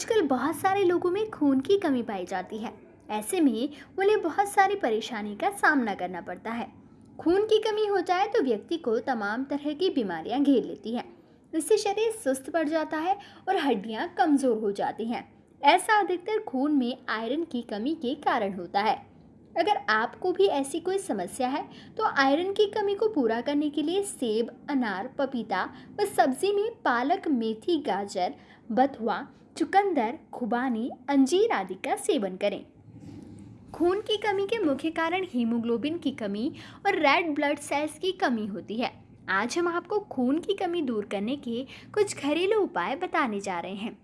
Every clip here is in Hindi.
आजकल बहुत सारे लोगों में खून की कमी पाई जाती है। ऐसे में उन्हें बहुत सारी परेशानी का सामना करना पड़ता है। खून की कमी हो जाए तो व्यक्ति को तमाम तरह की बीमारियाँ घेर लेती हैं। इससे शरीर सुस्त पड़ जाता है और हड्डियाँ कमज़ोर हो जाती हैं। ऐसा अधिकतर खून में आयरन की कमी के कारण होता है। अगर आपको भी ऐसी कोई समस्या है तो आयरन की कमी को पूरा करने के लिए सेब, अनार, पपीता व सब्ज़ी में पालक, मेथी, गाजर, बथुआ, चुकंदर, खुबानी, अंजीर आदि का सेवन करें। खून की कमी के मुख्य कारण हीमोग्लोबिन की कमी और रेड ब्लड सेल्स की कमी होती है। आज हम आपको खून की कमी दूर करने के कुछ घरेलू उपाय बताने जा रहे हैं।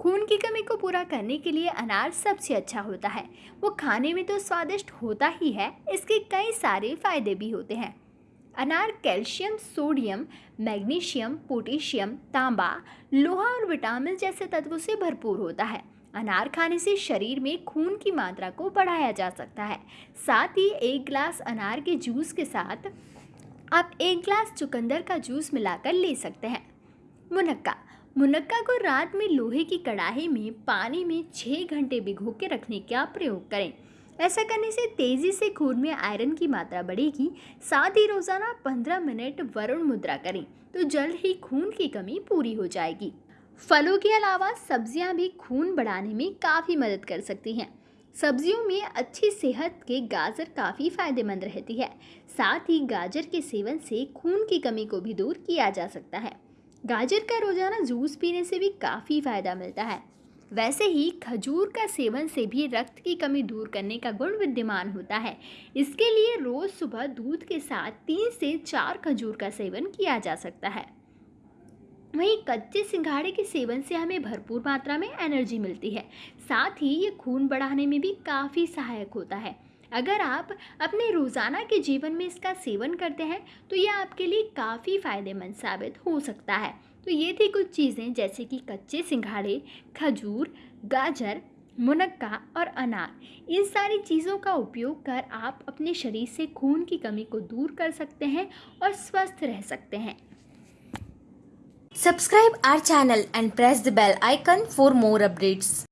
खून की कमी को पूरा करने के लिए अनार सबसे अच्छा होता है। वो खाने में तो स्वादिष्ट होता ही है, इसके कई सारे फ़ायदे भी होते हैं। अनार कैल्शियम, सोडियम, मैग्नीशियम, पोटेशियम, तांबा, लोहा और विटामिन जैसे तत्वों से भरपूर होता है। अनार खाने से शरीर में खून की मात्रा को बढ़ाया जा सकता है। साथ ही एक ग्लास अनार के जूस के साथ आप एक ग्लास चुकंदर का जूस मिलाकर ले सकते हैं। मुनक्का मुनक्का को रात में लोहे की कढ़ाई में पानी में छः घंटे भिगो के रखने का प्रयोग करें। ऐसा करने से तेज़ी से खून में आयरन की मात्रा बढ़ेगी, साथ ही रोज़ाना पंद्रह मिनट वरुण मुद्रा करें तो जल्द ही खून की कमी पूरी हो जाएगी। फलों के अलावा सब्ज़ियाँ भी खून बढ़ाने में काफ़ी मदद कर सकती हैं। सब्जियों में अच्छी सेहत के गाजर काफ़ी फ़ायदेमंद रहती है, साथ ही गाजर के सेवन से खून की कमी को भी दूर किया जा सकता है। गाजर का रोज़ाना जूस पीने से भी काफ़ी फ़ायदा मिलता है। वैसे ही खजूर का सेवन से भी रक्त की कमी दूर करने का गुण विद्यमान होता है। इसके लिए रोज़ सुबह दूध के साथ तीन से चार खजूर का सेवन किया जा सकता है। वहीं कच्चे सिंघाड़े के सेवन से हमें भरपूर मात्रा में एनर्जी मिलती है। साथ ही ये खून बढ़ाने में भी काफ़ी सहायक होता है। अगर आप अपने रोज़ाना के जीवन में इसका सेवन करते हैं तो यह आपके लिए काफ़ी फ़ायदेमंद साबित हो सकता है। तो ये थी कुछ चीज़ें, जैसे कि कच्चे सिंघाड़े, खजूर, गाजर, मुनक्का और अनार। इन सारी चीज़ों का उपयोग कर आप अपने शरीर से खून की कमी को दूर कर सकते हैं और स्वस्थ रह सकते हैं। Subscribe our channel and press the bell icon for more updates.